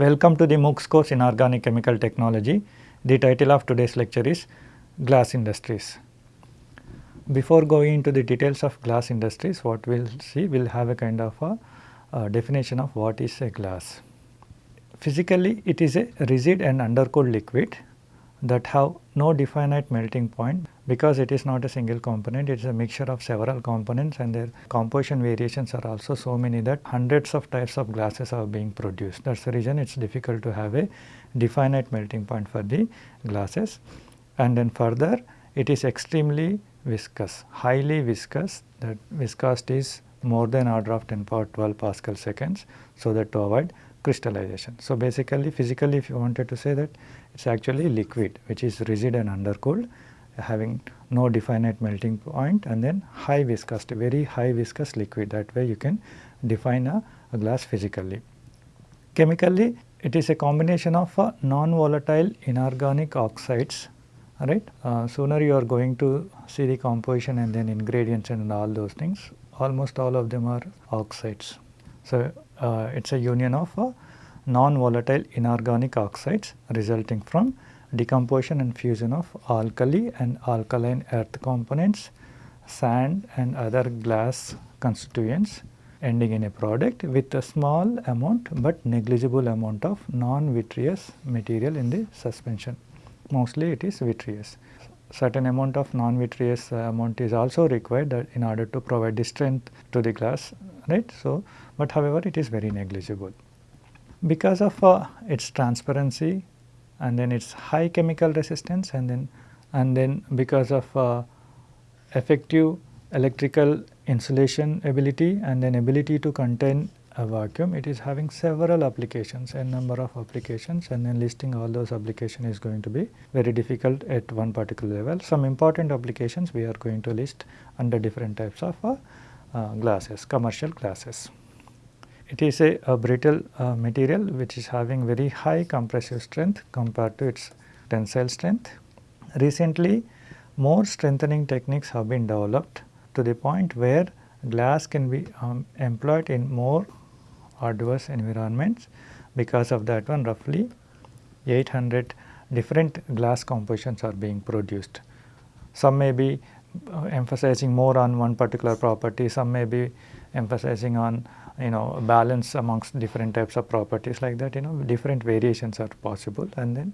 Welcome to the MOOCs course in Organic Chemical Technology. The title of today's lecture is Glass Industries. Before going into the details of glass industries, what we will see, we will have a kind of a, definition of what is a glass. Physically, it is a rigid and undercooled liquid that have no definite melting point because it is not a single component, it is a mixture of several components and their composition variations are also so many that hundreds of types of glasses are being produced. That is the reason it is difficult to have a definite melting point for the glasses. And then further it is extremely viscous, highly viscous that viscosity is more than order of 10 power 12 Pascal seconds so that to avoid crystallization. So, basically physically if you wanted to say that it is actually liquid which is rigid and undercooled having no definite melting point and then high viscosity very high viscous liquid that way you can define a, a glass physically. Chemically it is a combination of non-volatile inorganic oxides right. Uh, sooner you are going to see the composition and then ingredients and all those things almost all of them are oxides. So, uh, it is a union of non-volatile inorganic oxides resulting from decomposition and fusion of alkali and alkaline earth components, sand and other glass constituents ending in a product with a small amount but negligible amount of non-vitreous material in the suspension. Mostly it is vitreous. Certain amount of non-vitreous amount is also required in order to provide the strength to the glass right. So, but however it is very negligible. Because of uh, its transparency and then its high chemical resistance and then and then because of uh, effective electrical insulation ability and then ability to contain a vacuum it is having several applications a number of applications and then listing all those applications is going to be very difficult at one particular level. Some important applications we are going to list under different types of uh, uh, glasses commercial glasses. It is a, a brittle uh, material which is having very high compressive strength compared to its tensile strength. Recently more strengthening techniques have been developed to the point where glass can be um, employed in more adverse environments. Because of that one roughly 800 different glass compositions are being produced. Some may be uh, emphasizing more on one particular property, some may be emphasizing on you know balance amongst different types of properties like that you know different variations are possible and then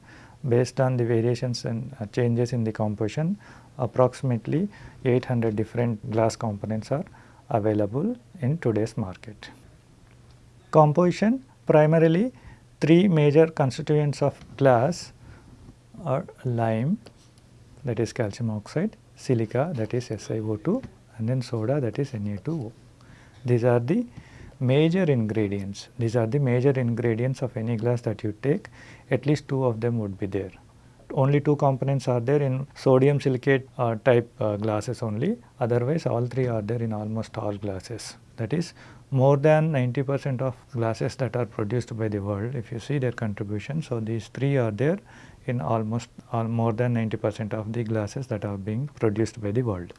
based on the variations and uh, changes in the composition approximately 800 different glass components are available in today's market. Composition primarily three major constituents of glass are lime that is calcium oxide, silica that is SiO2 and then soda that is Na2O. These are the major ingredients. These are the major ingredients of any glass that you take, at least two of them would be there. Only two components are there in sodium silicate uh, type uh, glasses only, otherwise all three are there in almost all glasses. That is more than 90 percent of glasses that are produced by the world, if you see their contribution. So, these three are there in almost all more than 90 percent of the glasses that are being produced by the world.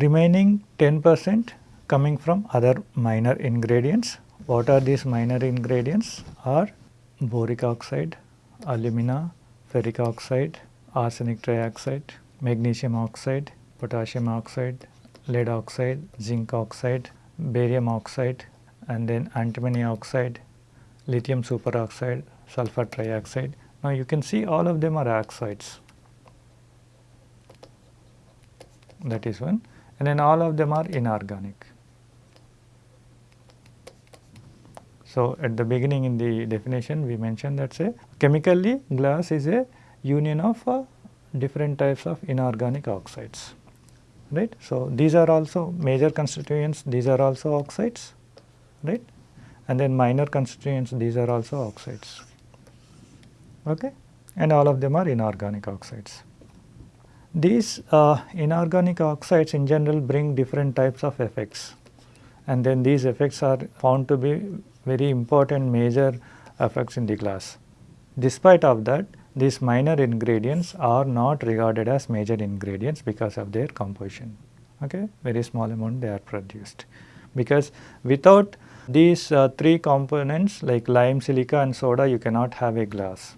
Remaining 10 percent coming from other minor ingredients. What are these minor ingredients? Are boric oxide, alumina, ferric oxide, arsenic trioxide, magnesium oxide, potassium oxide, lead oxide, zinc oxide, barium oxide and then antimony oxide, lithium superoxide, sulfur trioxide. Now you can see all of them are oxides that is one and then all of them are inorganic. So, at the beginning in the definition we mentioned that say chemically glass is a union of uh, different types of inorganic oxides right. So, these are also major constituents these are also oxides right and then minor constituents these are also oxides okay and all of them are inorganic oxides. These uh, inorganic oxides in general bring different types of effects and then these effects are found to be very important major effects in the glass. Despite of that these minor ingredients are not regarded as major ingredients because of their composition okay very small amount they are produced because without these uh, three components like lime, silica and soda you cannot have a glass.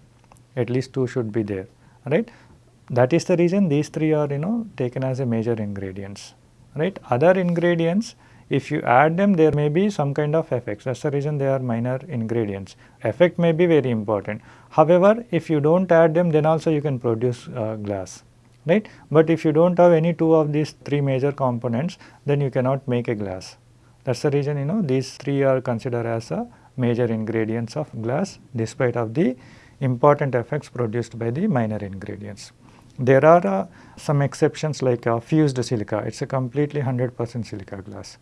At least two should be there, right. That is the reason these three are you know taken as a major ingredients, right. Other ingredients if you add them there may be some kind of effects that is the reason they are minor ingredients. Effect may be very important. However, if you do not add them then also you can produce uh, glass right. But if you do not have any two of these three major components then you cannot make a glass. That is the reason you know these three are considered as a major ingredients of glass despite of the important effects produced by the minor ingredients. There are uh, some exceptions like uh, fused silica, it is a completely 100 percent silica glass,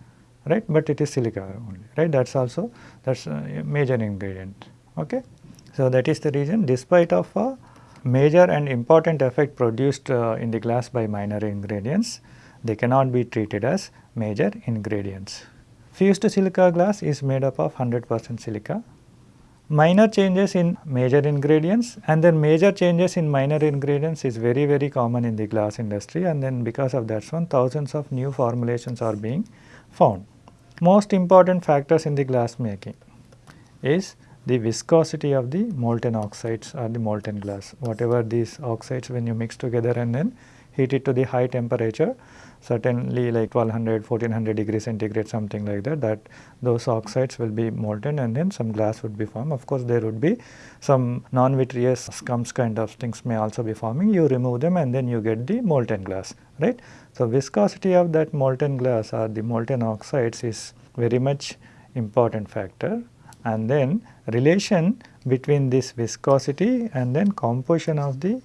right, but it is silica only, right, that is also that is a major ingredient. Okay. So, that is the reason despite of a major and important effect produced uh, in the glass by minor ingredients, they cannot be treated as major ingredients. Fused silica glass is made up of 100 percent silica. Minor changes in major ingredients and then major changes in minor ingredients is very very common in the glass industry and then because of that one thousands of new formulations are being found. Most important factors in the glass making is the viscosity of the molten oxides or the molten glass. Whatever these oxides when you mix together and then heat it to the high temperature certainly like 1200 1400 degrees centigrade something like that that those oxides will be molten and then some glass would be formed. Of course, there would be some non-vitreous scums kind of things may also be forming you remove them and then you get the molten glass right. So, viscosity of that molten glass or the molten oxides is very much important factor and then relation between this viscosity and then composition of the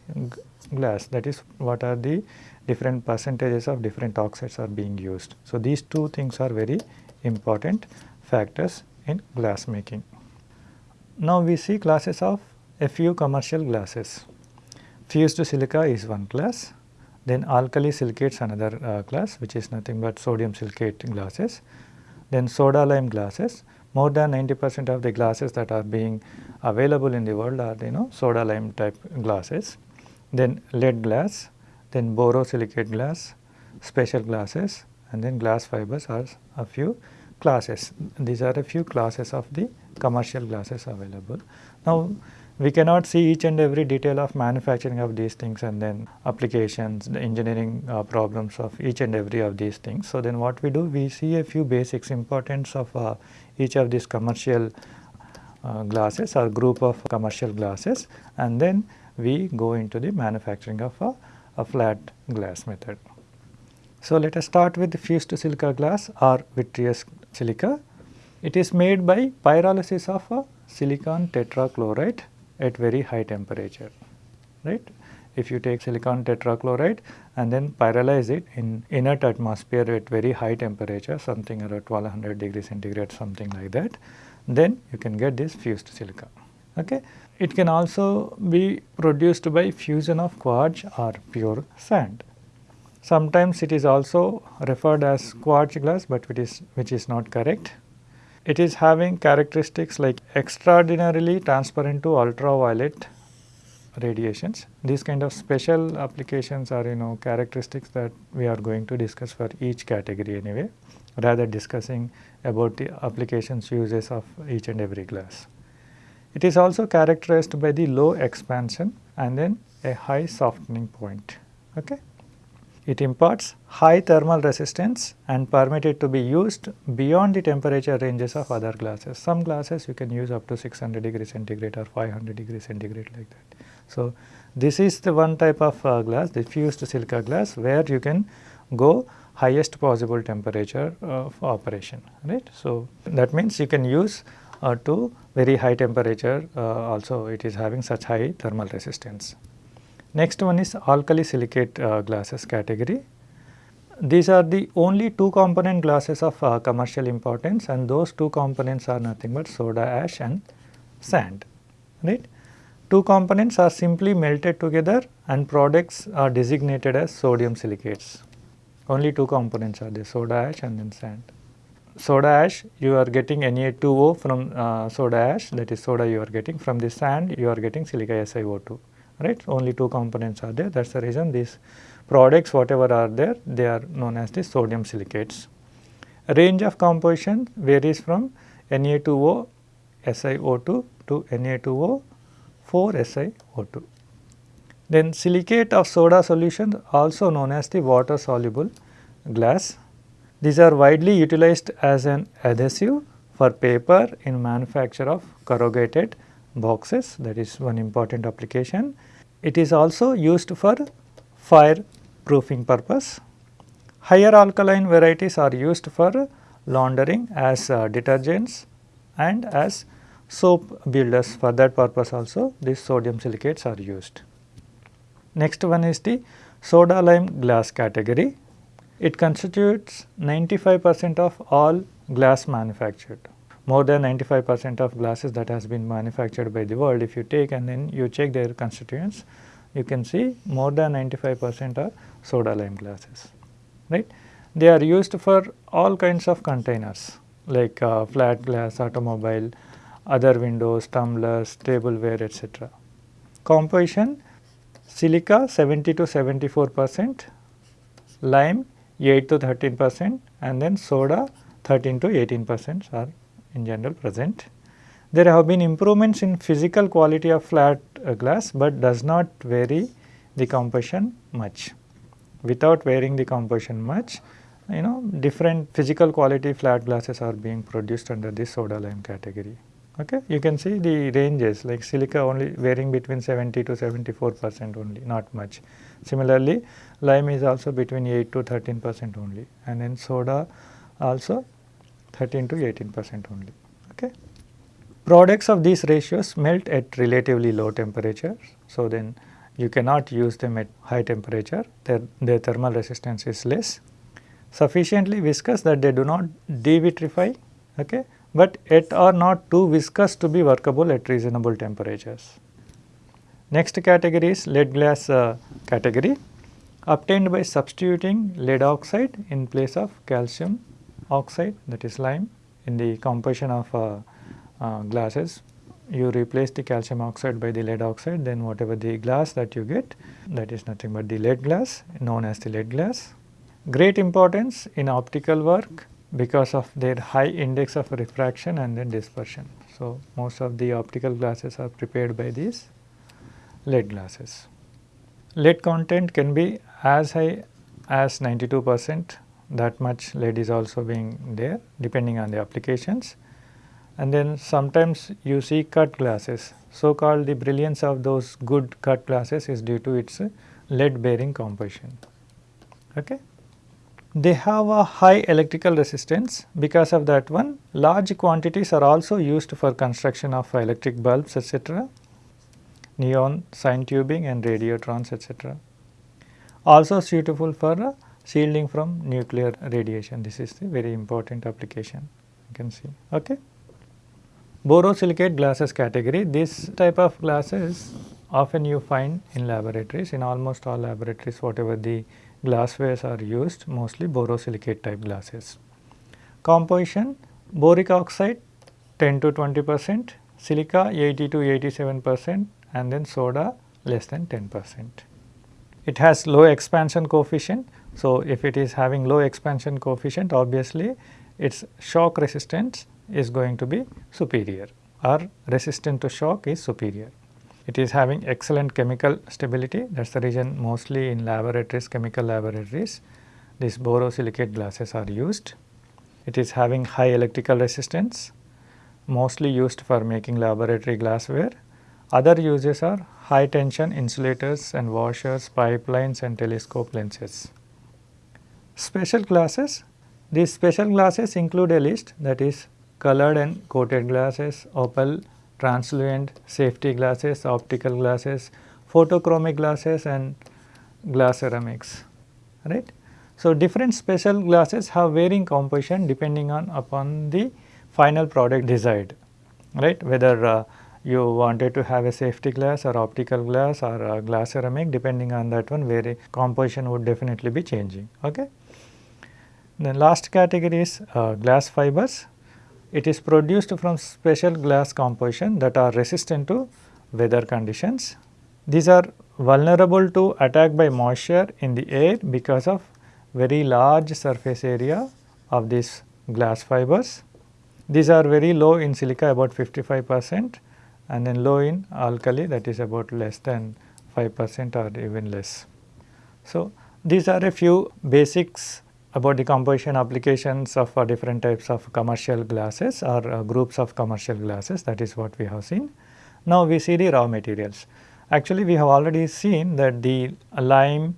glass that is what are the different percentages of different oxides are being used. So, these two things are very important factors in glass making. Now, we see classes of a few commercial glasses. Fused silica is one class, then alkali silicates another uh, class which is nothing but sodium silicate glasses, then soda lime glasses. More than 90 percent of the glasses that are being available in the world are you know soda lime type glasses, then lead glass, then borosilicate glass, special glasses and then glass fibers are a few classes. These are a few classes of the commercial glasses available. Now, we cannot see each and every detail of manufacturing of these things and then applications, the engineering uh, problems of each and every of these things. So, then what we do? We see a few basics importance of uh, each of these commercial uh, glasses or group of commercial glasses and then we go into the manufacturing of a a flat glass method. So, let us start with fused silica glass or vitreous silica. It is made by pyrolysis of a silicon tetrachloride at very high temperature, right. If you take silicon tetrachloride and then pyrolyze it in inert atmosphere at very high temperature something around 1200 degrees centigrade something like that, then you can get this fused silica. Okay. It can also be produced by fusion of quartz or pure sand. Sometimes it is also referred as quartz glass, but it is which is not correct. It is having characteristics like extraordinarily transparent to ultraviolet radiations. These kind of special applications are you know characteristics that we are going to discuss for each category anyway rather discussing about the applications uses of each and every glass. It is also characterized by the low expansion and then a high softening point. Okay. It imparts high thermal resistance and permitted to be used beyond the temperature ranges of other glasses. Some glasses you can use up to 600 degree centigrade or 500 degree centigrade like that. So, this is the one type of uh, glass the fused silica glass where you can go highest possible temperature of operation right. So, that means you can use uh, to very high temperature uh, also it is having such high thermal resistance. Next one is alkali silicate uh, glasses category. These are the only two component glasses of uh, commercial importance and those two components are nothing but soda ash and sand right. Two components are simply melted together and products are designated as sodium silicates. Only two components are there soda ash and then sand soda ash you are getting Na2O from uh, soda ash that is soda you are getting from the sand you are getting silica SiO2 right only two components are there that is the reason these products whatever are there they are known as the sodium silicates. Range of composition varies from Na2O SiO2 to Na2O 4 SiO2. Then silicate of soda solution also known as the water soluble glass. These are widely utilized as an adhesive for paper in manufacture of corrugated boxes that is one important application. It is also used for fire proofing purpose. Higher alkaline varieties are used for laundering as uh, detergents and as soap builders for that purpose also these sodium silicates are used. Next one is the soda lime glass category. It constitutes 95 percent of all glass manufactured. More than 95 percent of glasses that has been manufactured by the world if you take and then you check their constituents you can see more than 95 percent are soda lime glasses right. They are used for all kinds of containers like uh, flat glass, automobile, other windows, tumblers, tableware etc. Composition silica 70 to 74 percent, lime 8 to 13 percent and then soda 13 to 18 percent are in general present. There have been improvements in physical quality of flat uh, glass, but does not vary the composition much. Without varying the composition much, you know different physical quality flat glasses are being produced under this soda lime category. Okay. You can see the ranges like silica only varying between 70 to 74 percent only not much. Similarly, lime is also between 8 to 13 percent only and then soda also 13 to 18 percent only. Okay. Products of these ratios melt at relatively low temperatures. So, then you cannot use them at high temperature, their, their thermal resistance is less sufficiently viscous that they do not devitrify, okay, but yet are not too viscous to be workable at reasonable temperatures. Next category is lead glass uh, category. Obtained by substituting lead oxide in place of calcium oxide that is lime in the composition of uh, uh, glasses. You replace the calcium oxide by the lead oxide then whatever the glass that you get that is nothing but the lead glass known as the lead glass. Great importance in optical work because of their high index of refraction and then dispersion. So, most of the optical glasses are prepared by these lead glasses. Lead content can be as high as 92 percent that much lead is also being there depending on the applications. And then sometimes you see cut glasses. So called the brilliance of those good cut glasses is due to its lead bearing composition. Okay. They have a high electrical resistance because of that one large quantities are also used for construction of electric bulbs etc., neon sign tubing and radiotrons etc. Also suitable for uh, shielding from nuclear radiation this is the very important application you can see. Okay. Borosilicate glasses category this type of glasses often you find in laboratories in almost all laboratories whatever the glasswares are used mostly borosilicate type glasses. Composition boric oxide 10 to 20 percent, silica 80 to 87 percent and then soda less than 10 percent. It has low expansion coefficient. So, if it is having low expansion coefficient obviously its shock resistance is going to be superior or resistant to shock is superior. It is having excellent chemical stability that is the reason mostly in laboratories chemical laboratories these borosilicate glasses are used. It is having high electrical resistance mostly used for making laboratory glassware. Other uses are high tension insulators and washers, pipelines and telescope lenses. Special glasses these special glasses include a list that is colored and coated glasses, opal translucent safety glasses, optical glasses, photochromic glasses and glass ceramics, right. So, different special glasses have varying composition depending on upon the final product desired, right. Whether uh, you wanted to have a safety glass or optical glass or glass ceramic depending on that one vary composition would definitely be changing. Okay. The last category is uh, glass fibers it is produced from special glass composition that are resistant to weather conditions. These are vulnerable to attack by moisture in the air because of very large surface area of these glass fibers. These are very low in silica about 55 percent and then low in alkali that is about less than 5 percent or even less. So, these are a few basics about the composition applications of uh, different types of commercial glasses or uh, groups of commercial glasses that is what we have seen. Now, we see the raw materials. Actually, we have already seen that the lime,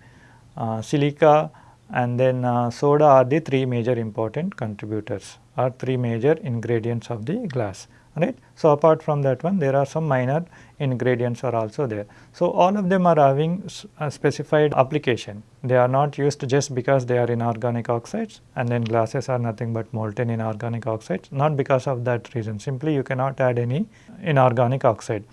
uh, silica and then uh, soda are the three major important contributors or three major ingredients of the glass right. So, apart from that one there are some minor ingredients are also there. So, all of them are having a specified application they are not used just because they are inorganic oxides and then glasses are nothing but molten inorganic oxides not because of that reason simply you cannot add any inorganic oxide.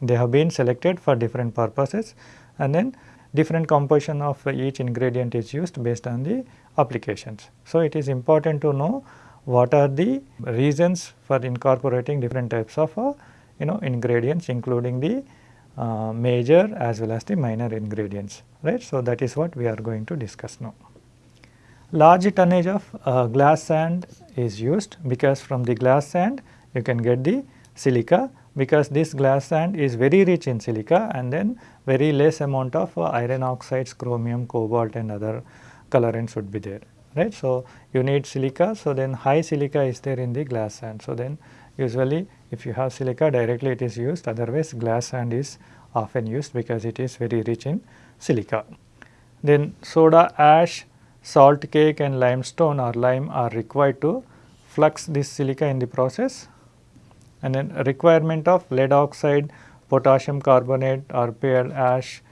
They have been selected for different purposes and then different composition of each ingredient is used based on the applications. So, it is important to know what are the reasons for incorporating different types of uh, you know ingredients including the uh, major as well as the minor ingredients right. So, that is what we are going to discuss now. Large tonnage of uh, glass sand is used because from the glass sand you can get the silica because this glass sand is very rich in silica and then very less amount of uh, iron oxides, chromium, cobalt and other colorants would be there right. So, you need silica. So, then high silica is there in the glass sand. So, then usually if you have silica directly it is used otherwise glass sand is often used because it is very rich in silica. Then soda ash, salt cake and limestone or lime are required to flux this silica in the process and then requirement of lead oxide, potassium carbonate or pearl ash,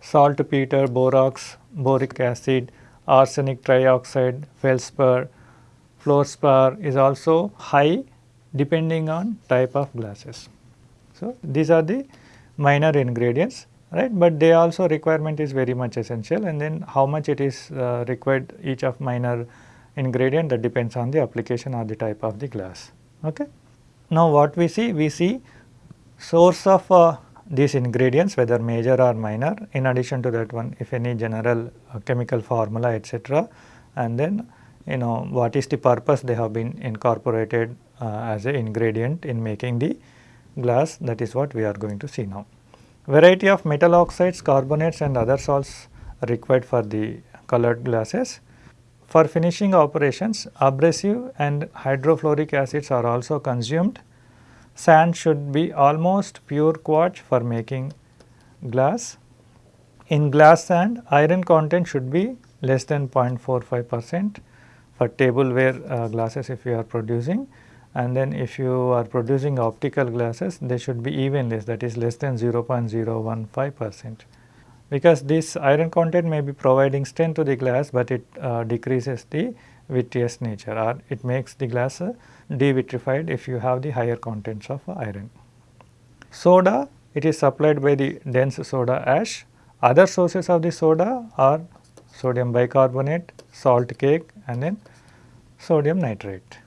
saltpeter, borax, boric acid, arsenic trioxide, feldspar, fluorspar is also high depending on type of glasses. So, these are the minor ingredients right, but they also requirement is very much essential and then how much it is uh, required each of minor ingredient that depends on the application or the type of the glass. Okay. Now, what we see? We see source of uh, these ingredients whether major or minor in addition to that one if any general uh, chemical formula etc. and then you know what is the purpose they have been incorporated uh, as a ingredient in making the glass that is what we are going to see now. Variety of metal oxides, carbonates and other salts required for the colored glasses. For finishing operations abrasive and hydrofluoric acids are also consumed Sand should be almost pure quartz for making glass. In glass sand, iron content should be less than 0.45 percent for tableware uh, glasses if you are producing and then if you are producing optical glasses they should be even less that is less than 0.015 percent because this iron content may be providing strength to the glass, but it uh, decreases the vitreous nature or it makes the glass uh, devitrified if you have the higher contents of iron. Soda it is supplied by the dense soda ash. Other sources of the soda are sodium bicarbonate, salt cake and then sodium nitrate.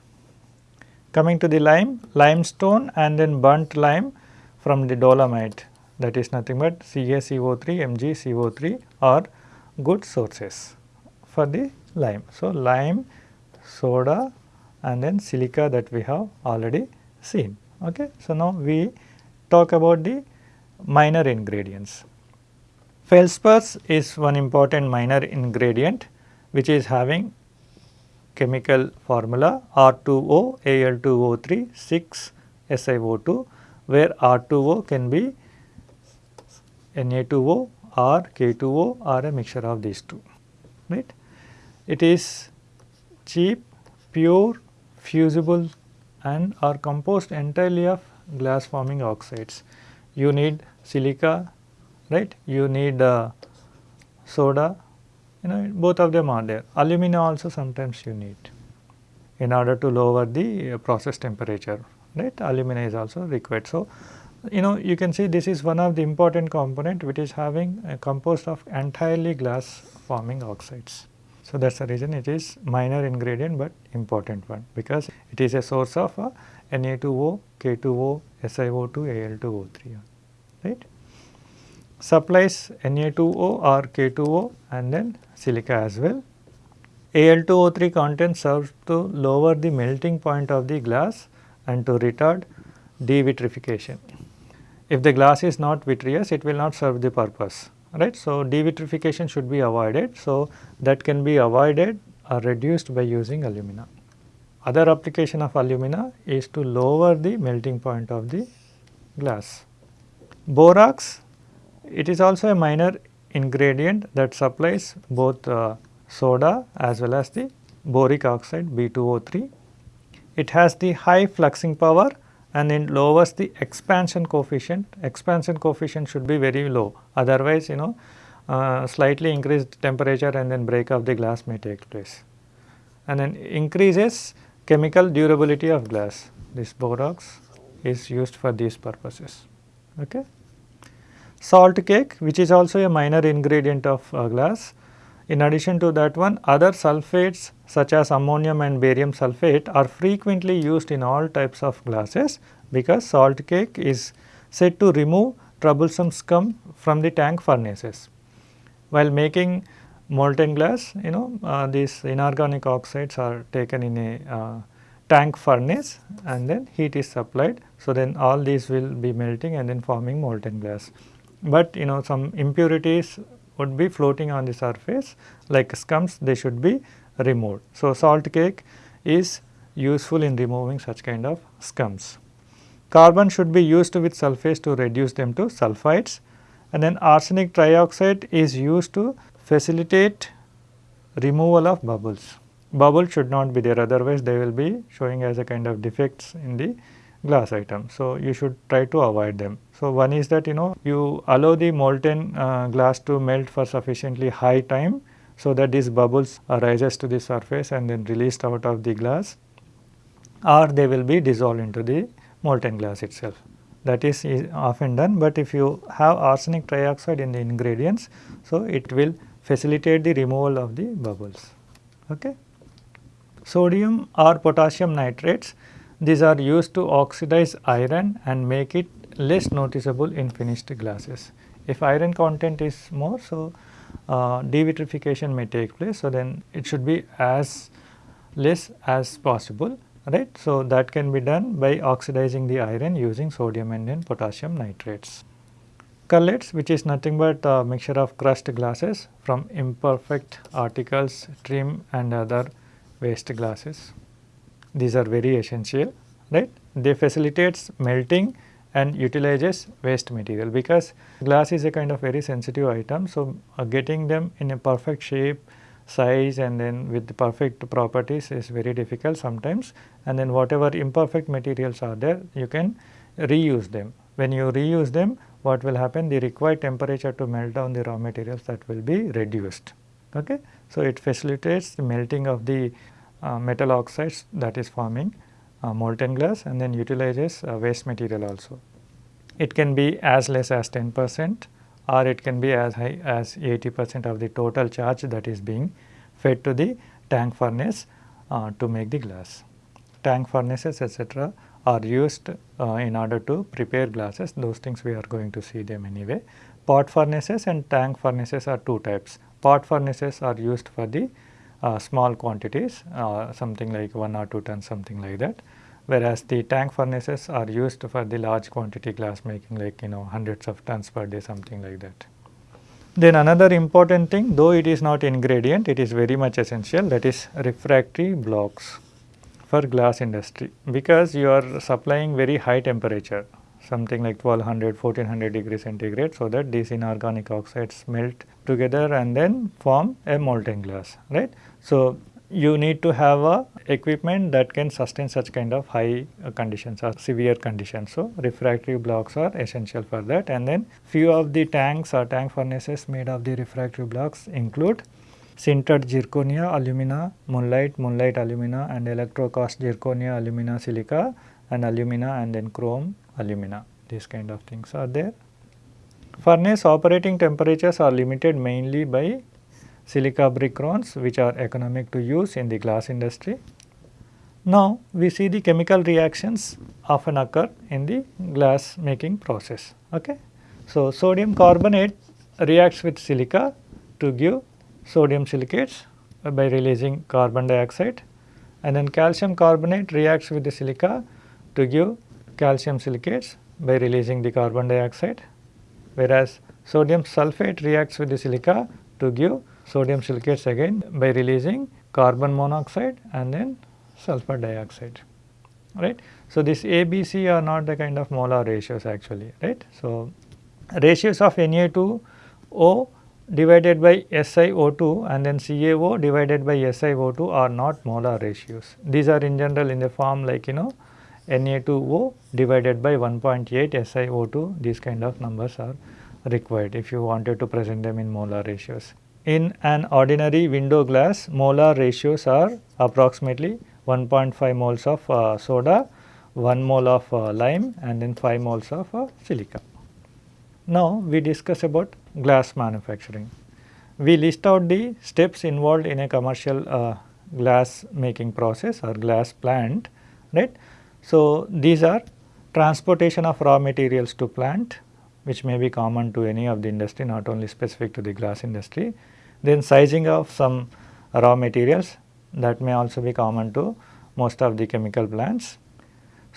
Coming to the lime, limestone and then burnt lime from the dolomite that is nothing but CaCO3, MgCO3 are good sources for the lime. So, lime, soda and then silica that we have already seen. Okay. So, now we talk about the minor ingredients. Feldspars is one important minor ingredient which is having chemical formula R2O Al2O3 6 SiO2 where R2O can be Na2O or K2O or a mixture of these two right. It is cheap, pure, fusible and are composed entirely of glass forming oxides. You need silica, right? You need uh, soda, you know both of them are there. Alumina also sometimes you need in order to lower the uh, process temperature, right? Alumina is also required. So, you know you can see this is one of the important component which is having a composed of entirely glass forming oxides. So, that is the reason it is minor ingredient, but important one because it is a source of uh, Na2O, K2O, SiO2, Al2O3 right. Supplies Na2O or K2O and then silica as well. Al2O3 content serves to lower the melting point of the glass and to retard devitrification. If the glass is not vitreous, it will not serve the purpose, right. So, devitrification should be avoided. So, that can be avoided or reduced by using alumina. Other application of alumina is to lower the melting point of the glass. Borax, it is also a minor ingredient that supplies both uh, soda as well as the boric oxide B2O3. It has the high fluxing power and it lowers the expansion coefficient. Expansion coefficient should be very low otherwise you know uh, slightly increased temperature and then break of the glass may take place. And then increases chemical durability of glass. This borax is used for these purposes. Okay. Salt cake which is also a minor ingredient of uh, glass in addition to that one other sulfates such as ammonium and barium sulfate are frequently used in all types of glasses because salt cake is said to remove troublesome scum from the tank furnaces. While making molten glass you know uh, these inorganic oxides are taken in a uh, tank furnace and then heat is supplied. So, then all these will be melting and then forming molten glass. But you know some impurities would be floating on the surface like scums they should be removed. So, salt cake is useful in removing such kind of scums. Carbon should be used with sulfates to reduce them to sulfides and then arsenic trioxide is used to facilitate removal of bubbles. Bubbles should not be there otherwise they will be showing as a kind of defects in the glass item. So, you should try to avoid them. So, one is that you know you allow the molten uh, glass to melt for sufficiently high time. So, that these bubbles rises to the surface and then released out of the glass or they will be dissolved into the molten glass itself. That is, is often done, but if you have arsenic trioxide in the ingredients, so it will facilitate the removal of the bubbles. Okay. Sodium or potassium nitrates these are used to oxidize iron and make it less noticeable in finished glasses. If iron content is more, so uh, devitrification may take place. So, then it should be as less as possible right. So, that can be done by oxidizing the iron using sodium and then potassium nitrates. Cullets which is nothing but a mixture of crushed glasses from imperfect articles, trim and other waste glasses these are very essential right. They facilitates melting and utilizes waste material because glass is a kind of very sensitive item. So, uh, getting them in a perfect shape, size and then with the perfect properties is very difficult sometimes and then whatever imperfect materials are there you can reuse them. When you reuse them what will happen the required temperature to melt down the raw materials that will be reduced. Okay? So, it facilitates the melting of the uh, metal oxides that is forming uh, molten glass and then utilizes uh, waste material also. It can be as less as 10 percent or it can be as high as 80 percent of the total charge that is being fed to the tank furnace uh, to make the glass. Tank furnaces etc. are used uh, in order to prepare glasses those things we are going to see them anyway. Pot furnaces and tank furnaces are two types. Pot furnaces are used for the uh, small quantities uh, something like 1 or 2 tons something like that whereas the tank furnaces are used for the large quantity glass making like you know hundreds of tons per day something like that. Then another important thing though it is not ingredient it is very much essential that is refractory blocks for glass industry because you are supplying very high temperature something like 1200 1400 degree centigrade so that these inorganic oxides melt together and then form a molten glass right. So, you need to have a equipment that can sustain such kind of high conditions or severe conditions. So, refractory blocks are essential for that and then few of the tanks or tank furnaces made of the refractory blocks include sintered zirconia alumina, mullite, mullite alumina and electrocast zirconia alumina silica and alumina and then chrome alumina these kind of things are there. Furnace operating temperatures are limited mainly by silica brick crowns which are economic to use in the glass industry. Now, we see the chemical reactions often occur in the glass making process. Okay? So, sodium carbonate reacts with silica to give sodium silicates by releasing carbon dioxide and then calcium carbonate reacts with the silica to give calcium silicates by releasing the carbon dioxide whereas sodium sulphate reacts with the silica to give sodium silicates again by releasing carbon monoxide and then sulfur dioxide right. So, this A, B, C are not the kind of molar ratios actually right. So, ratios of Na2O divided by SiO2 and then CaO divided by SiO2 are not molar ratios. These are in general in the form like you know Na2O divided by 1.8 SiO2 these kind of numbers are required if you wanted to present them in molar ratios. In an ordinary window glass molar ratios are approximately 1.5 moles of uh, soda, 1 mole of uh, lime and then 5 moles of uh, silica. Now we discuss about glass manufacturing. We list out the steps involved in a commercial uh, glass making process or glass plant right. So these are transportation of raw materials to plant which may be common to any of the industry not only specific to the glass industry. Then sizing of some raw materials that may also be common to most of the chemical plants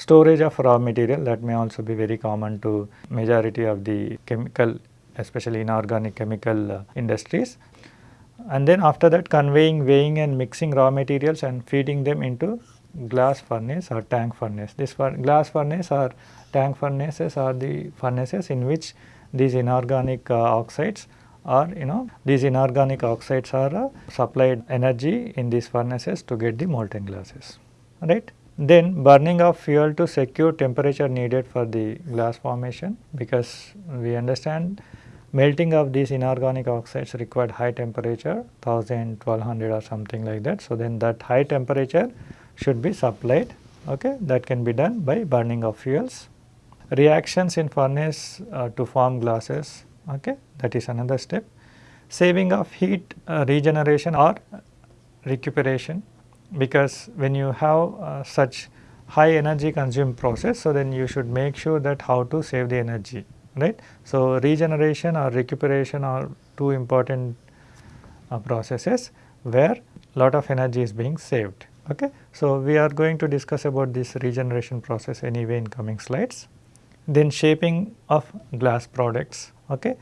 storage of raw material that may also be very common to majority of the chemical especially inorganic chemical uh, industries. And then after that conveying, weighing and mixing raw materials and feeding them into glass furnace or tank furnace. This glass furnace or tank furnaces are the furnaces in which these inorganic uh, oxides or you know these inorganic oxides are uh, supplied energy in these furnaces to get the molten glasses right. Then burning of fuel to secure temperature needed for the glass formation because we understand melting of these inorganic oxides required high temperature 1000, 1200 or something like that. So, then that high temperature should be supplied okay that can be done by burning of fuels. Reactions in furnace uh, to form glasses okay that is another step. Saving of heat uh, regeneration or recuperation because when you have uh, such high energy consume process, so then you should make sure that how to save the energy, right. So, regeneration or recuperation are two important uh, processes where lot of energy is being saved. Okay. So, we are going to discuss about this regeneration process anyway in coming slides. Then shaping of glass products. Okay.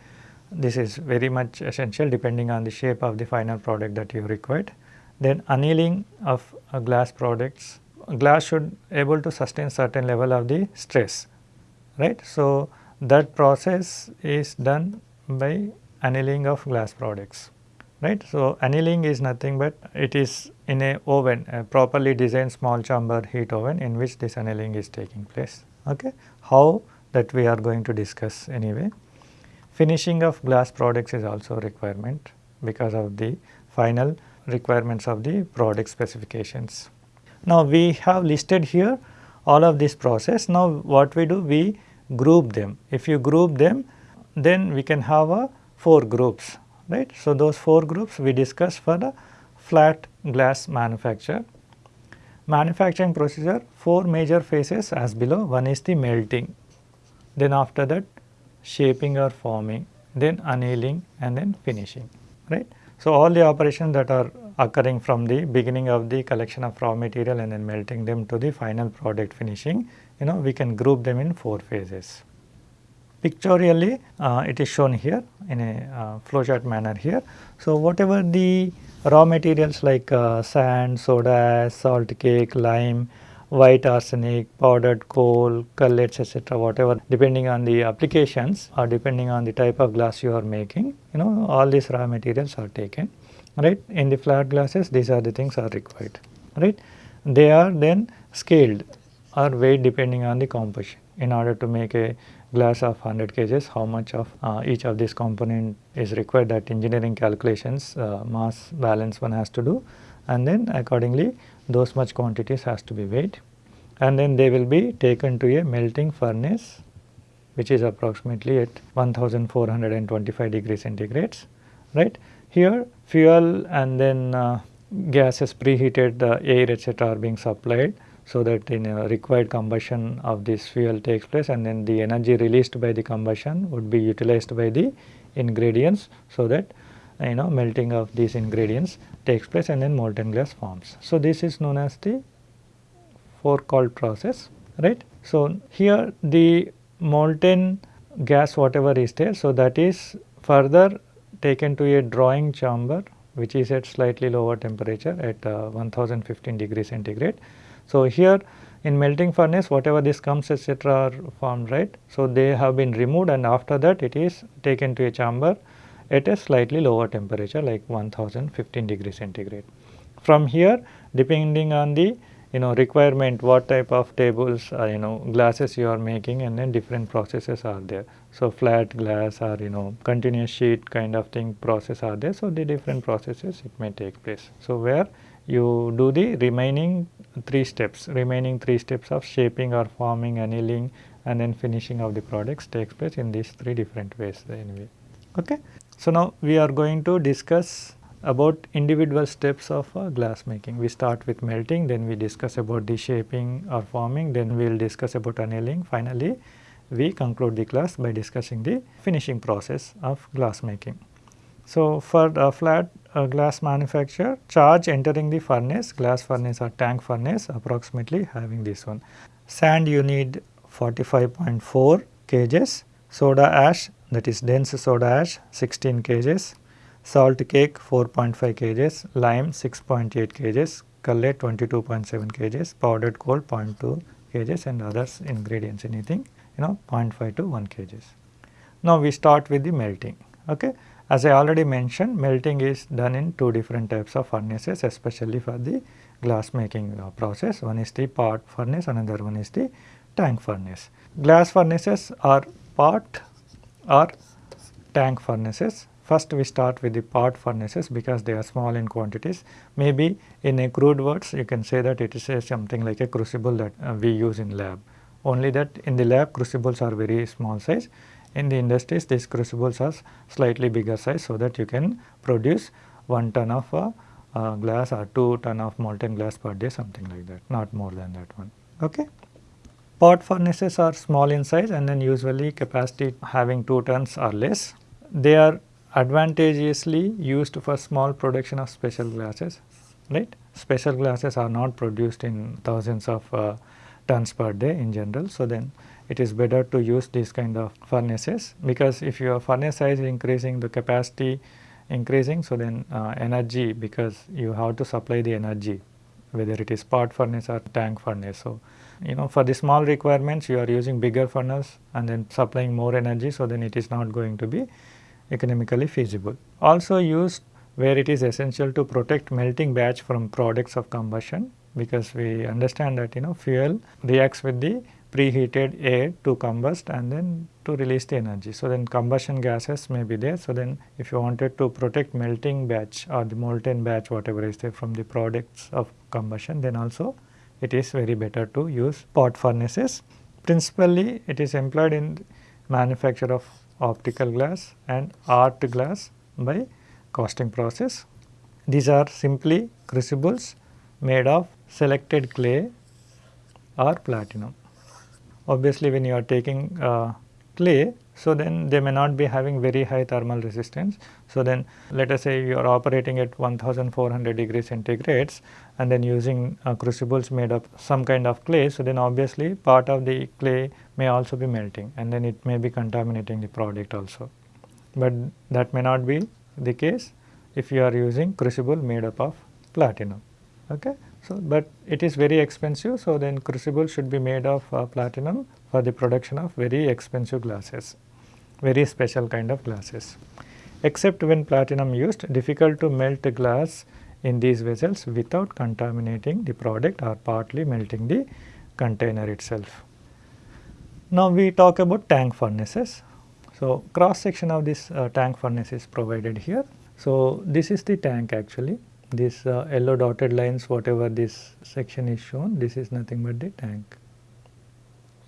This is very much essential depending on the shape of the final product that you required. Then annealing of uh, glass products, glass should able to sustain certain level of the stress, right. So, that process is done by annealing of glass products, right. So, annealing is nothing but it is in a oven, a properly designed small chamber heat oven in which this annealing is taking place. Okay. How that we are going to discuss anyway. Finishing of glass products is also a requirement because of the final requirements of the product specifications. Now, we have listed here all of this process. Now, what we do? We group them. If you group them, then we can have a 4 groups, right. So, those 4 groups we discuss for the flat glass manufacture. Manufacturing procedure, 4 major phases as below. One is the melting, then after that shaping or forming, then annealing and then finishing, right. So, all the operations that are occurring from the beginning of the collection of raw material and then melting them to the final product finishing, you know we can group them in 4 phases. Pictorially uh, it is shown here in a uh, flowchart manner here. So, whatever the raw materials like uh, sand, soda, salt cake, lime, white arsenic, powdered coal, cullets etc. whatever depending on the applications or depending on the type of glass you are making you know all these raw materials are taken right. In the flat glasses these are the things are required right. They are then scaled or weighed depending on the composition in order to make a glass of 100 kgs how much of uh, each of these component is required that engineering calculations uh, mass balance one has to do and then accordingly those much quantities has to be weighed and then they will be taken to a melting furnace which is approximately at 1425 degrees centigrades right. Here fuel and then uh, gases preheated the air etc. are being supplied so that in required combustion of this fuel takes place and then the energy released by the combustion would be utilized by the ingredients so that you know melting of these ingredients takes place and then molten glass forms. So, this is known as the Fourcault process right. So, here the molten gas whatever is there. So, that is further taken to a drawing chamber which is at slightly lower temperature at uh, 1015 degree centigrade. So, here in melting furnace whatever this comes etc are formed right. So, they have been removed and after that it is taken to a chamber at a slightly lower temperature like 1015 degree centigrade. From here depending on the you know requirement what type of tables uh, you know glasses you are making and then different processes are there. So, flat glass or you know continuous sheet kind of thing process are there. So, the different processes it may take place. So, where you do the remaining 3 steps, remaining 3 steps of shaping or forming, annealing and then finishing of the products takes place in these 3 different ways anyway. Okay. So, now we are going to discuss about individual steps of uh, glass making. We start with melting, then we discuss about the shaping or forming, then we will discuss about annealing. Finally, we conclude the class by discussing the finishing process of glass making. So, for a flat uh, glass manufacture, charge entering the furnace, glass furnace or tank furnace approximately having this one. Sand you need 45.4 kgs, soda ash that is dense soda ash 16 kgs, salt cake 4.5 kgs, lime 6.8 kgs, cullet 22.7 kgs, powdered coal 0.2 kgs and others ingredients anything you know 0.5 to 1 kgs. Now we start with the melting. Okay. As I already mentioned melting is done in two different types of furnaces especially for the glass making uh, process. One is the pot furnace another one is the tank furnace. Glass furnaces are pot or tank furnaces. First we start with the pot furnaces because they are small in quantities. Maybe in a crude words you can say that it is a something like a crucible that uh, we use in lab. Only that in the lab crucibles are very small size. In the industries these crucibles are slightly bigger size so that you can produce 1 ton of uh, uh, glass or 2 ton of molten glass per day something like that not more than that one. Okay. Pot furnaces are small in size and then usually capacity having 2 tons or less. They are advantageously used for small production of special glasses right. Special glasses are not produced in thousands of uh, tons per day in general. So, then it is better to use these kind of furnaces because if your furnace size is increasing the capacity increasing. So, then uh, energy because you have to supply the energy whether it is pot furnace or tank furnace. So, you know for the small requirements you are using bigger furnace and then supplying more energy. So, then it is not going to be economically feasible. Also used where it is essential to protect melting batch from products of combustion because we understand that you know fuel reacts with the preheated air to combust and then to release the energy. So, then combustion gases may be there. So, then if you wanted to protect melting batch or the molten batch whatever is there from the products of combustion then also it is very better to use pot furnaces. Principally it is employed in manufacture of optical glass and art glass by casting process. These are simply crucibles made of selected clay or platinum. Obviously, when you are taking uh, clay, so then they may not be having very high thermal resistance. So, then let us say you are operating at 1400 degree centigrades and then using uh, crucibles made of some kind of clay. So, then obviously part of the clay may also be melting and then it may be contaminating the product also. But that may not be the case if you are using crucible made up of platinum. Okay. So, but it is very expensive. So, then crucible should be made of uh, platinum for the production of very expensive glasses, very special kind of glasses. Except when platinum used, difficult to melt glass in these vessels without contaminating the product or partly melting the container itself. Now, we talk about tank furnaces. So, cross section of this uh, tank furnace is provided here. So, this is the tank actually this uh, yellow dotted lines whatever this section is shown this is nothing but the tank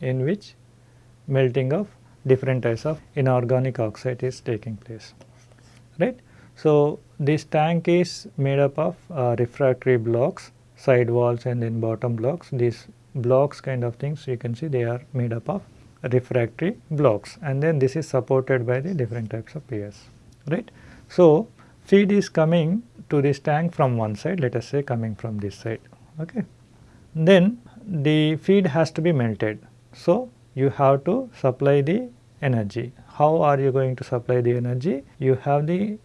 in which melting of different types of inorganic oxide is taking place right. So, this tank is made up of uh, refractory blocks side walls and then bottom blocks these blocks kind of things you can see they are made up of refractory blocks and then this is supported by the different types of piers right. So, feed is coming to this tank from one side let us say coming from this side. Okay. Then the feed has to be melted. So, you have to supply the energy. How are you going to supply the energy? You have the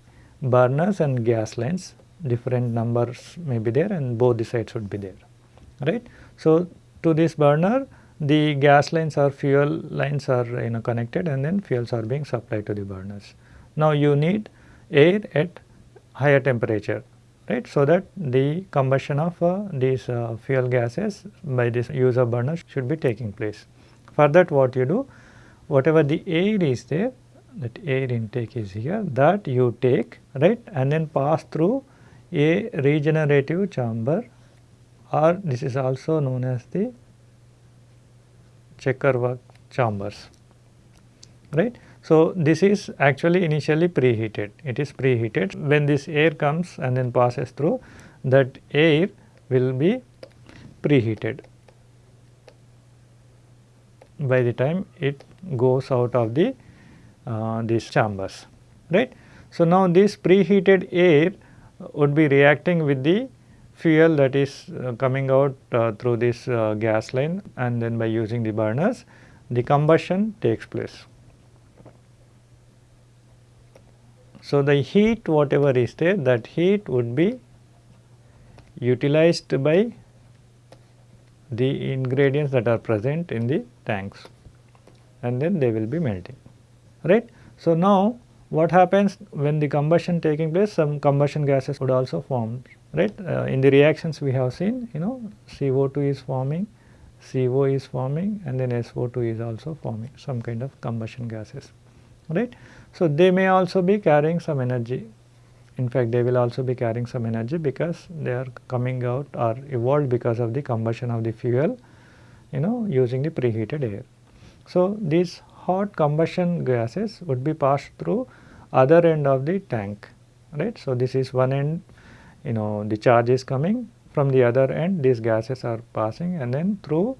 burners and gas lines different numbers may be there and both the sides would be there right. So, to this burner the gas lines or fuel lines are you know connected and then fuels are being supplied to the burners. Now, you need air at higher temperature right. So, that the combustion of uh, these uh, fuel gases by this use of burners should be taking place. For that what you do whatever the air is there that air intake is here that you take right and then pass through a regenerative chamber or this is also known as the checker chambers right. So, this is actually initially preheated, it is preheated. When this air comes and then passes through that air will be preheated by the time it goes out of the uh, these chambers right. So, now this preheated air would be reacting with the fuel that is uh, coming out uh, through this uh, gas line and then by using the burners the combustion takes place. So, the heat whatever is there that heat would be utilized by the ingredients that are present in the tanks and then they will be melting right. So, now what happens when the combustion taking place? Some combustion gases would also form right? Uh, in the reactions we have seen you know CO2 is forming CO is forming and then SO2 is also forming some kind of combustion gases right. So, they may also be carrying some energy in fact they will also be carrying some energy because they are coming out or evolved because of the combustion of the fuel you know using the preheated air. So, these hot combustion gases would be passed through other end of the tank right. So, this is one end you know the charge is coming from the other end these gases are passing and then through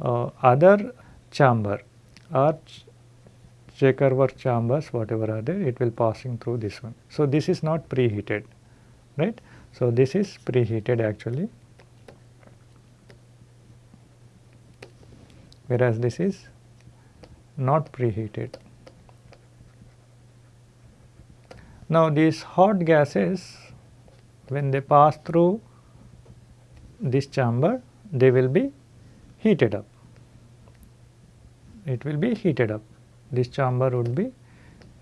uh, other chamber or checker work chambers whatever are there it will passing through this one. So, this is not preheated right. So, this is preheated actually whereas this is not preheated. Now, these hot gases when they pass through this chamber they will be heated up. It will be heated up this chamber would be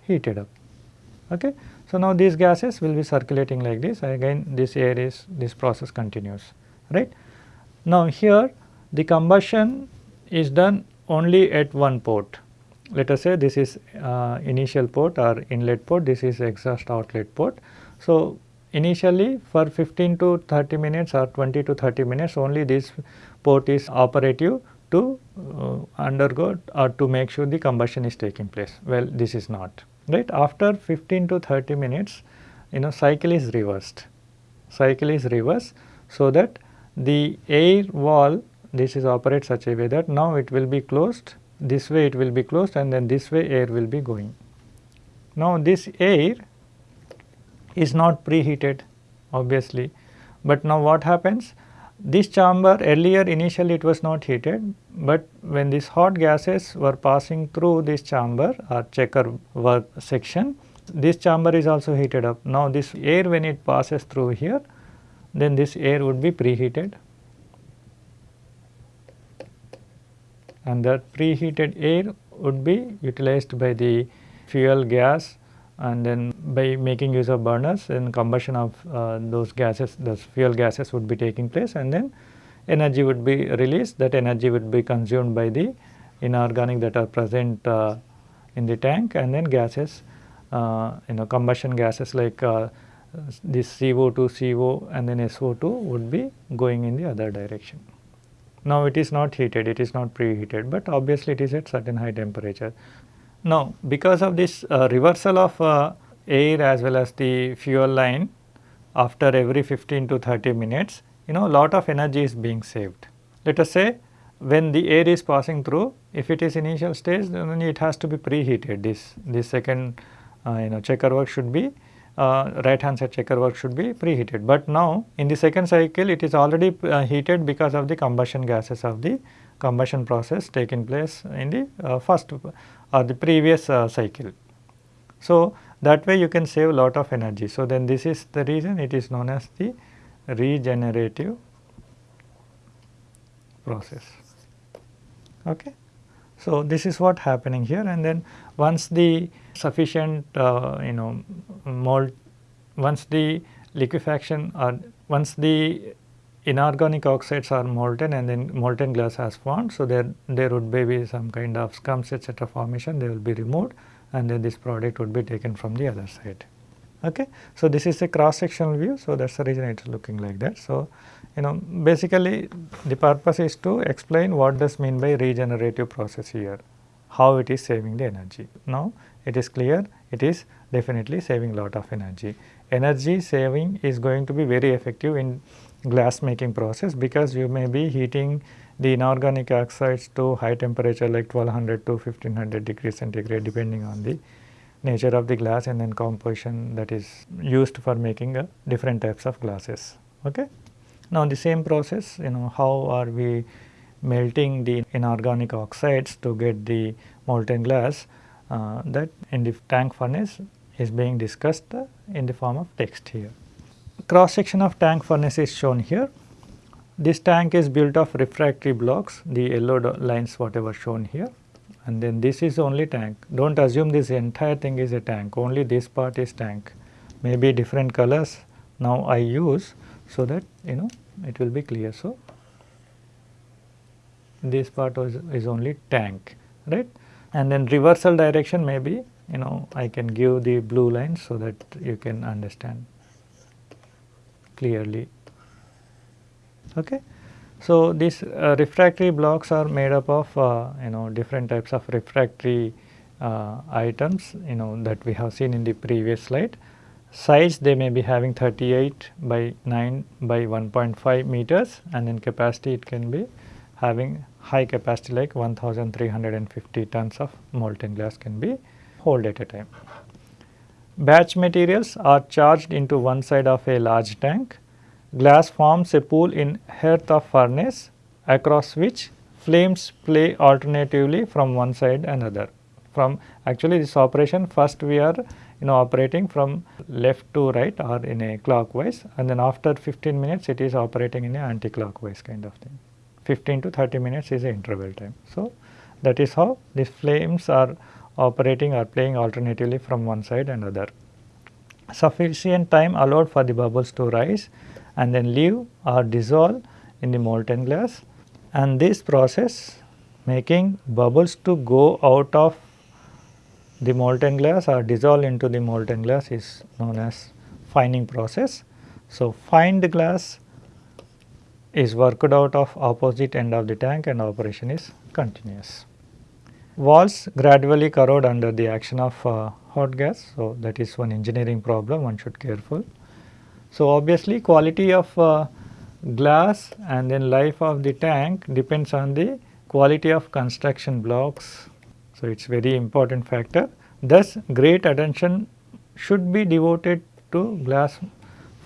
heated up. Okay. So, now these gases will be circulating like this again this air is this process continues right. Now, here the combustion is done only at one port let us say this is uh, initial port or inlet port this is exhaust outlet port. So, initially for 15 to 30 minutes or 20 to 30 minutes only this port is operative to uh, undergo or to make sure the combustion is taking place. Well, this is not right. After 15 to 30 minutes, you know cycle is reversed. Cycle is reversed so that the air wall this is operate such a way that now it will be closed this way it will be closed and then this way air will be going. Now this air is not preheated obviously, but now what happens this chamber earlier initially it was not heated, but when these hot gases were passing through this chamber or checker work section, this chamber is also heated up. Now, this air when it passes through here, then this air would be preheated and that preheated air would be utilized by the fuel gas and then by making use of burners and combustion of uh, those gases those fuel gases would be taking place and then energy would be released that energy would be consumed by the inorganic that are present uh, in the tank and then gases uh, you know combustion gases like uh, this CO2, CO and then SO2 would be going in the other direction. Now it is not heated, it is not preheated, but obviously it is at certain high temperature. Now, because of this uh, reversal of uh, air as well as the fuel line after every 15 to 30 minutes, you know lot of energy is being saved. Let us say when the air is passing through, if it is initial stage then it has to be preheated this, this second uh, you know checker work should be uh, right hand side checker work should be preheated. But now in the second cycle it is already uh, heated because of the combustion gases of the combustion process taking place in the uh, first or the previous uh, cycle. So, that way you can save lot of energy. So, then this is the reason it is known as the regenerative process. Okay. So, this is what happening here and then once the sufficient uh, you know mold once the liquefaction or once the inorganic oxides are molten and then molten glass has formed. So, there there would be some kind of scums etc. formation they will be removed and then this product would be taken from the other side. Okay. So, this is a cross sectional view. So, that is the reason it is looking like that. So, you know basically the purpose is to explain what does mean by regenerative process here, how it is saving the energy. Now, it is clear it is definitely saving lot of energy. Energy saving is going to be very effective in glass making process because you may be heating the inorganic oxides to high temperature like 1200 to 1500 degrees centigrade depending on the nature of the glass and then composition that is used for making uh, different types of glasses. Okay. Now, the same process you know how are we melting the inorganic oxides to get the molten glass uh, that in the tank furnace is being discussed uh, in the form of text here. Cross section of tank furnace is shown here. This tank is built of refractory blocks, the yellow lines whatever shown here and then this is only tank. Do not assume this entire thing is a tank, only this part is tank. Maybe different colors now I use so that you know it will be clear. So, this part is only tank right and then reversal direction maybe you know I can give the blue lines so that you can understand clearly. Okay. So, these uh, refractory blocks are made up of uh, you know different types of refractory uh, items you know that we have seen in the previous slide. Size they may be having 38 by 9 by 1.5 meters and in capacity it can be having high capacity like 1350 tons of molten glass can be hold at a time. Batch materials are charged into one side of a large tank. Glass forms a pool in hearth of furnace across which flames play alternatively from one side another. From actually this operation first we are you know operating from left to right or in a clockwise and then after 15 minutes it is operating in a anti-clockwise kind of thing. 15 to 30 minutes is the interval time. So, that is how these flames are operating or playing alternatively from one side and other. Sufficient time allowed for the bubbles to rise and then leave or dissolve in the molten glass and this process making bubbles to go out of the molten glass or dissolve into the molten glass is known as fining process. So, fined glass is worked out of opposite end of the tank and operation is continuous. Walls gradually corrode under the action of uh, hot gas. So, that is one engineering problem one should careful. So, obviously quality of uh, glass and then life of the tank depends on the quality of construction blocks so, it is very important factor. Thus, great attention should be devoted to glass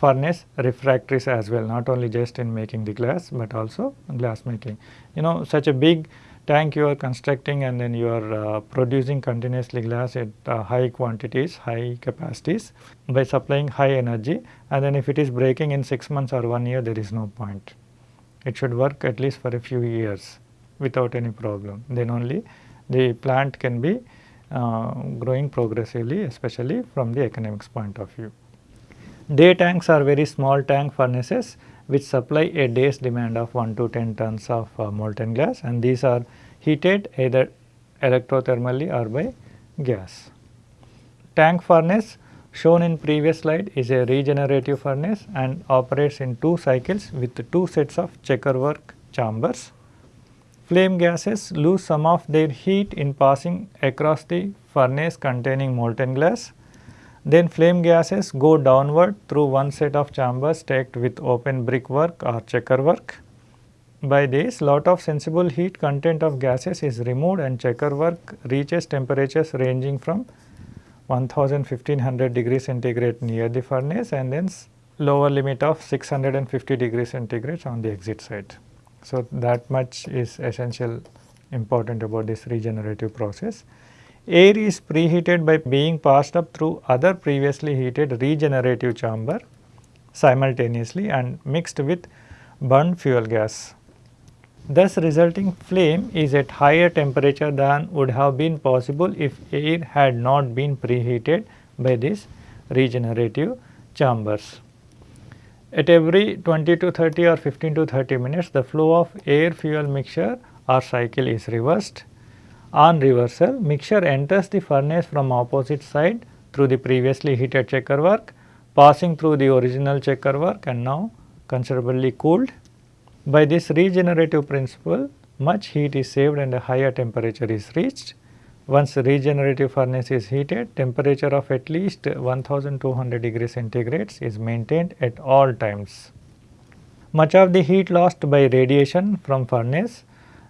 furnace refractories as well, not only just in making the glass, but also glass making. You know such a big tank you are constructing and then you are uh, producing continuously glass at uh, high quantities, high capacities by supplying high energy and then if it is breaking in 6 months or 1 year there is no point. It should work at least for a few years without any problem then only the plant can be uh, growing progressively especially from the economics point of view. Day tanks are very small tank furnaces which supply a day's demand of 1 to 10 tons of uh, molten glass and these are heated either electrothermally or by gas. Tank furnace shown in previous slide is a regenerative furnace and operates in two cycles with two sets of checkerwork chambers. Flame gases lose some of their heat in passing across the furnace containing molten glass. Then flame gases go downward through one set of chambers stacked with open brickwork or checker work. By this lot of sensible heat content of gases is removed and checker work reaches temperatures ranging from 1000 1500 degrees centigrade near the furnace and then lower limit of 650 degrees centigrade on the exit side. So, that much is essential important about this regenerative process. Air is preheated by being passed up through other previously heated regenerative chamber simultaneously and mixed with burned fuel gas. Thus resulting flame is at higher temperature than would have been possible if air had not been preheated by these regenerative chambers. At every 20 to 30 or 15 to 30 minutes the flow of air fuel mixture or cycle is reversed. On reversal mixture enters the furnace from opposite side through the previously heated checker work passing through the original checker work and now considerably cooled by this regenerative principle, much heat is saved and a higher temperature is reached. Once regenerative furnace is heated, temperature of at least 1200 degrees centigrade is maintained at all times. Much of the heat lost by radiation from furnace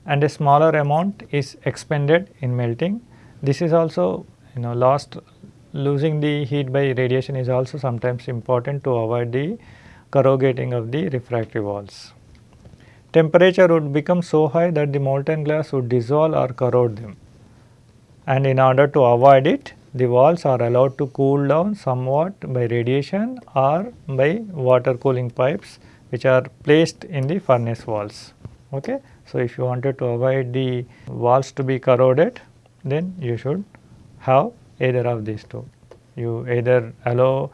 and a smaller amount is expended in melting. This is also you know lost losing the heat by radiation is also sometimes important to avoid the corrugating of the refractory walls temperature would become so high that the molten glass would dissolve or corrode them. And in order to avoid it, the walls are allowed to cool down somewhat by radiation or by water cooling pipes which are placed in the furnace walls. Okay? So, if you wanted to avoid the walls to be corroded, then you should have either of these two. You either allow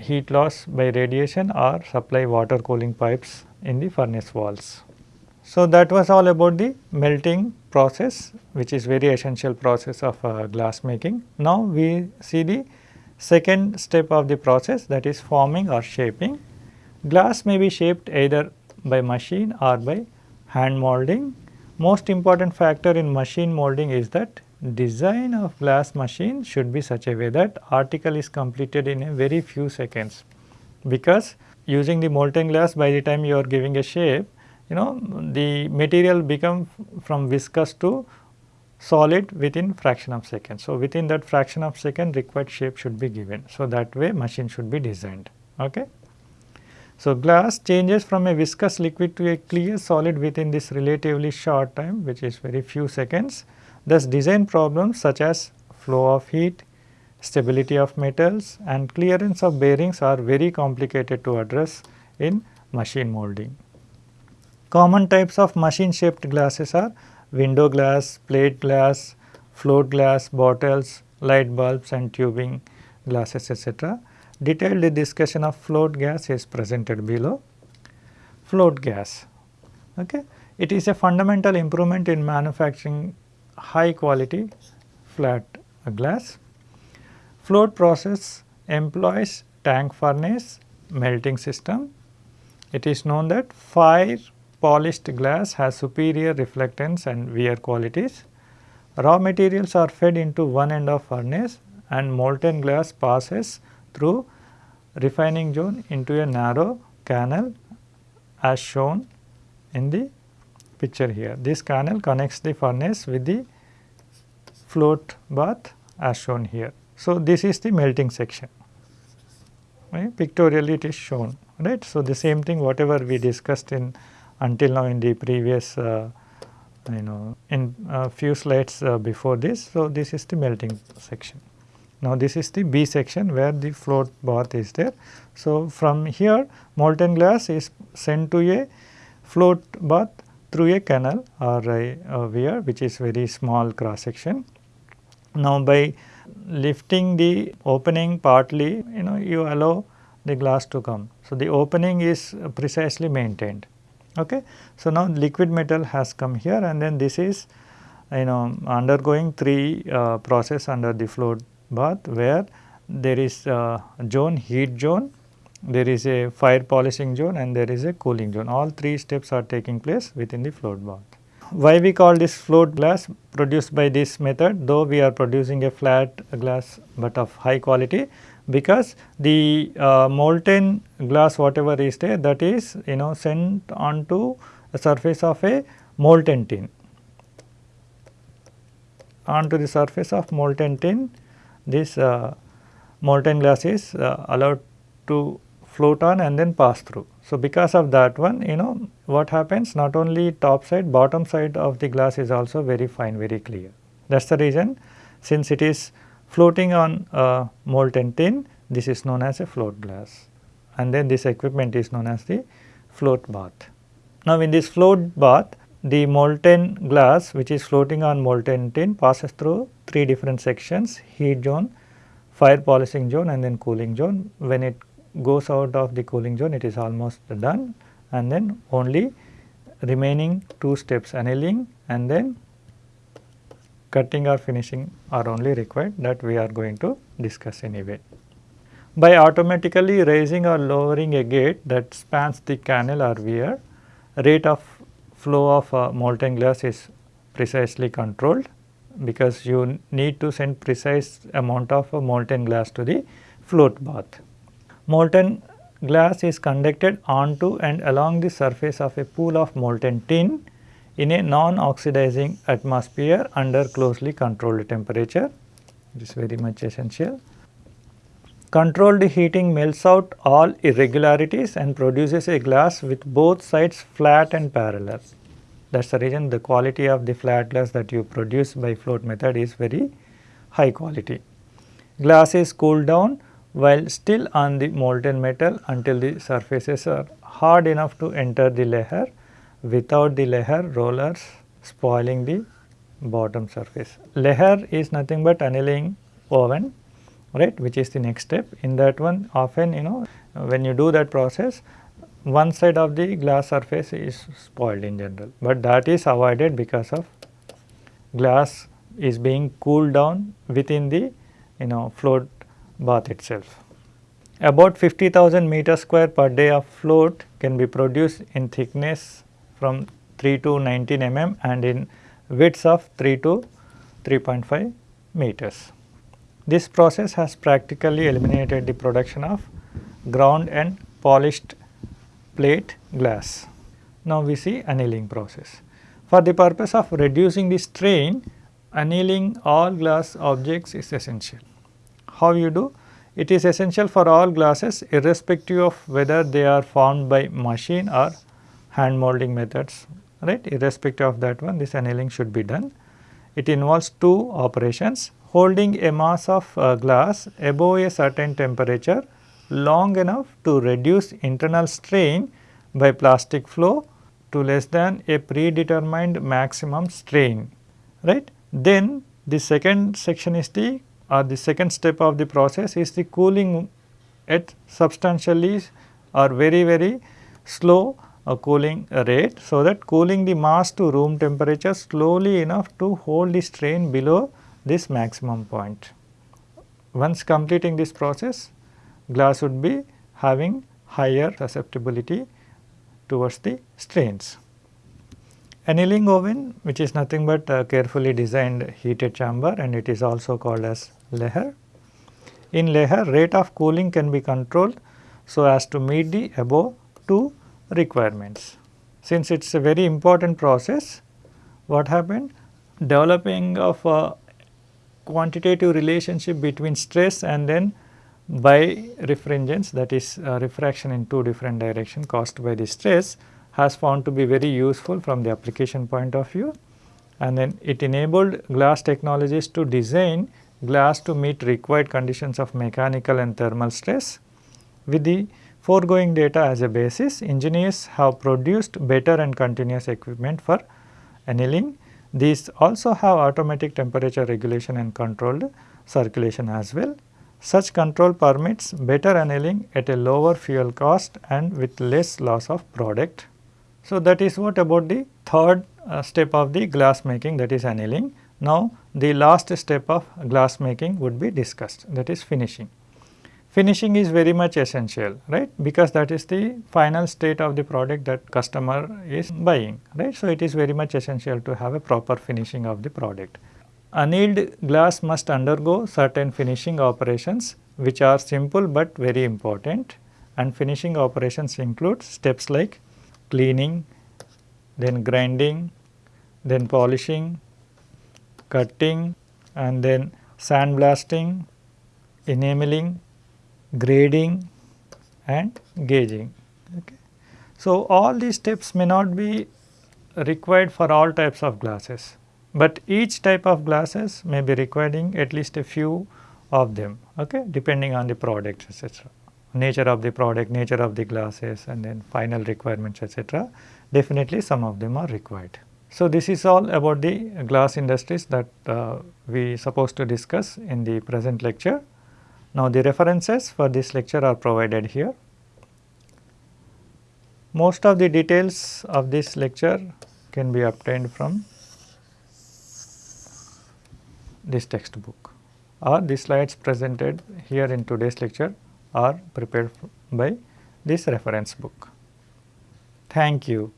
heat loss by radiation or supply water cooling pipes in the furnace walls. So, that was all about the melting process which is very essential process of uh, glass making. Now, we see the second step of the process that is forming or shaping. Glass may be shaped either by machine or by hand molding. Most important factor in machine molding is that design of glass machine should be such a way that article is completed in a very few seconds because using the molten glass by the time you are giving a shape you know the material become from viscous to solid within fraction of second. So, within that fraction of second required shape should be given. So, that way machine should be designed. Okay. So, glass changes from a viscous liquid to a clear solid within this relatively short time which is very few seconds. Thus, design problems such as flow of heat, stability of metals and clearance of bearings are very complicated to address in machine molding. Common types of machine shaped glasses are window glass, plate glass, float glass, bottles, light bulbs and tubing glasses etc. Detailed discussion of float gas is presented below. Float gas, okay. it is a fundamental improvement in manufacturing high quality flat glass Float process employs tank furnace melting system. It is known that fire polished glass has superior reflectance and wear qualities. Raw materials are fed into one end of furnace and molten glass passes through refining zone into a narrow canal as shown in the picture here. This canal connects the furnace with the float bath as shown here. So, this is the melting section right pictorially it is shown right. So, the same thing whatever we discussed in until now in the previous uh, you know in a few slides uh, before this. So, this is the melting section. Now, this is the B section where the float bath is there. So, from here molten glass is sent to a float bath through a canal or a, a weir which is very small cross section. Now, by lifting the opening partly you know you allow the glass to come. So, the opening is precisely maintained. Okay. So, now liquid metal has come here and then this is you know undergoing three uh, process under the float bath where there is a zone heat zone, there is a fire polishing zone and there is a cooling zone. All three steps are taking place within the float bath. Why we call this float glass produced by this method though we are producing a flat glass but of high quality because the uh, molten glass whatever is there that is you know sent onto the surface of a molten tin onto the surface of molten tin this uh, molten glass is uh, allowed to float on and then pass through. So, because of that one you know what happens not only top side bottom side of the glass is also very fine very clear. That is the reason since it is floating on molten tin this is known as a float glass and then this equipment is known as the float bath. Now, in this float bath the molten glass which is floating on molten tin passes through three different sections heat zone, fire polishing zone and then cooling zone. When it goes out of the cooling zone it is almost done and then only remaining two steps annealing and then cutting or finishing are only required that we are going to discuss anyway. By automatically raising or lowering a gate that spans the canal or weir, rate of flow of uh, molten glass is precisely controlled because you need to send precise amount of uh, molten glass to the float bath. Molten glass is conducted onto and along the surface of a pool of molten tin in a non-oxidizing atmosphere under closely controlled temperature. It is very much essential. Controlled heating melts out all irregularities and produces a glass with both sides flat and parallel. That is the reason the quality of the flat glass that you produce by float method is very high quality. Glass is cooled down while still on the molten metal until the surfaces are hard enough to enter the lehr without the lehr rollers spoiling the bottom surface. Lehr is nothing but annealing oven right which is the next step. In that one often you know when you do that process one side of the glass surface is spoiled in general, but that is avoided because of glass is being cooled down within the you know float bath itself. About 50,000 meter square per day of float can be produced in thickness from 3 to 19 mm and in widths of 3 to 3.5 meters. This process has practically eliminated the production of ground and polished plate glass. Now, we see annealing process. For the purpose of reducing the strain, annealing all glass objects is essential. How you do? It is essential for all glasses irrespective of whether they are formed by machine or hand molding methods right irrespective of that one this annealing should be done. It involves two operations holding a mass of uh, glass above a certain temperature long enough to reduce internal strain by plastic flow to less than a predetermined maximum strain right. Then the second section is the or the second step of the process is the cooling at substantially or very very slow a cooling rate so that cooling the mass to room temperature slowly enough to hold the strain below this maximum point. Once completing this process glass would be having higher susceptibility towards the strains. Annealing oven which is nothing but a carefully designed heated chamber and it is also called as lehr. In lehr rate of cooling can be controlled so as to meet the above two requirements. Since it is a very important process, what happened? Developing of quantitative relationship between stress and then birefringence that is uh, refraction in two different direction caused by the stress has found to be very useful from the application point of view and then it enabled glass technologies to design glass to meet required conditions of mechanical and thermal stress with the foregoing data as a basis, engineers have produced better and continuous equipment for annealing. These also have automatic temperature regulation and controlled circulation as well. Such control permits better annealing at a lower fuel cost and with less loss of product. So, that is what about the third uh, step of the glass making that is annealing. Now, the last step of glass making would be discussed that is finishing finishing is very much essential right because that is the final state of the product that customer is buying right. So, it is very much essential to have a proper finishing of the product. Annealed glass must undergo certain finishing operations which are simple but very important and finishing operations include steps like cleaning, then grinding, then polishing, cutting and then sandblasting, enameling, grading and gauging. Okay. So, all these steps may not be required for all types of glasses, but each type of glasses may be requiring at least a few of them okay, depending on the product etc. Nature of the product, nature of the glasses and then final requirements etc. Definitely some of them are required. So, this is all about the glass industries that uh, we supposed to discuss in the present lecture. Now, the references for this lecture are provided here. Most of the details of this lecture can be obtained from this textbook or the slides presented here in today's lecture are prepared by this reference book. Thank you.